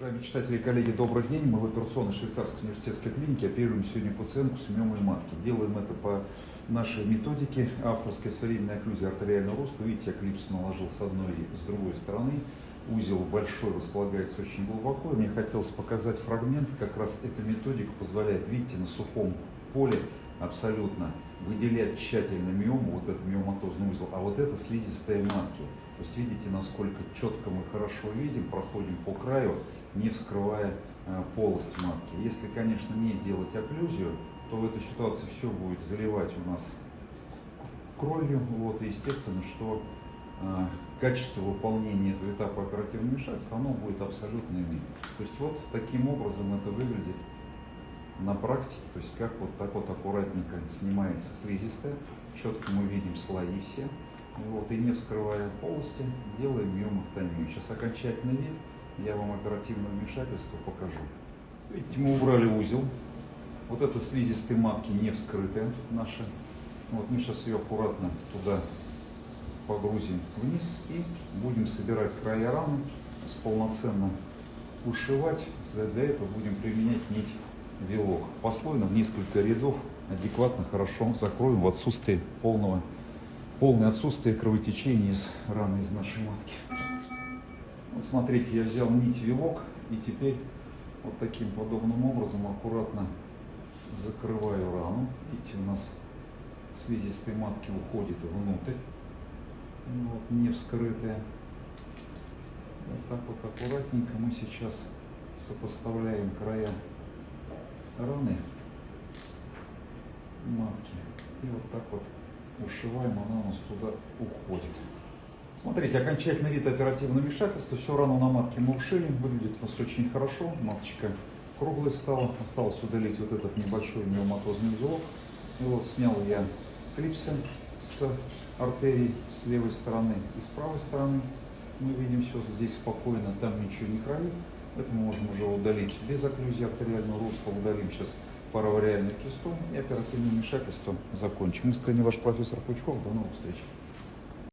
Уважаемые читатели и коллеги, добрый день. Мы в операционной швейцарской университетской клинике оперируем сегодня пациентку с миомой матки. Делаем это по нашей методике авторской сферильной окклюзии артериального роста. Видите, я клипсу наложил с одной и с другой стороны. Узел большой располагается очень глубоко. Мне хотелось показать фрагмент. Как раз эта методика позволяет, видите, на сухом поле абсолютно выделять тщательно миому, вот этот миоматозный узел, а вот это слизистая матки. То есть видите, насколько четко мы хорошо видим, проходим по краю, не вскрывая э, полость матки. Если, конечно, не делать окклюзию, то в этой ситуации все будет заливать у нас кровью. Вот, и естественно, что э, качество выполнения этого этапа оперативного вмешательства, оно будет абсолютно иным. То есть вот таким образом это выглядит на практике, то есть как вот так вот аккуратненько снимается слизистая, четко мы видим слои все, вот, и не вскрывая полости, делаем миомактомию. Сейчас окончательный вид, я вам оперативное вмешательство покажу. Видите, мы убрали узел, вот это слизистые матки не вскрытая наша. Вот мы сейчас ее аккуратно туда погрузим вниз и будем собирать края раны, полноценно ушивать. Для этого будем применять нить вилок. Послойно в несколько рядов адекватно, хорошо закроем в отсутствие полного, полное отсутствие кровотечения из раны из нашей матки. Вот смотрите, я взял нить вилок и теперь вот таким подобным образом аккуратно закрываю рану. Видите, у нас слизистой матки уходит внутрь, вот, не вскрытая. Вот так вот аккуратненько мы сейчас сопоставляем края раны матки. И вот так вот ушиваем, она у нас туда уходит. Смотрите, окончательный вид оперативного вмешательства. Все рану на матке мы ушили, выглядит у нас очень хорошо. Маточка круглая стала. Осталось удалить вот этот небольшой миоматозный узелок. И вот снял я клипсы с артерии с левой стороны и с правой стороны. Мы видим все здесь спокойно, там ничего не кровит. Это мы можем уже удалить без окклюзии артериального русло. Удалим сейчас паравариальный кистом и оперативное вмешательство закончим. Искренне ваш профессор Пучков. До новых встреч.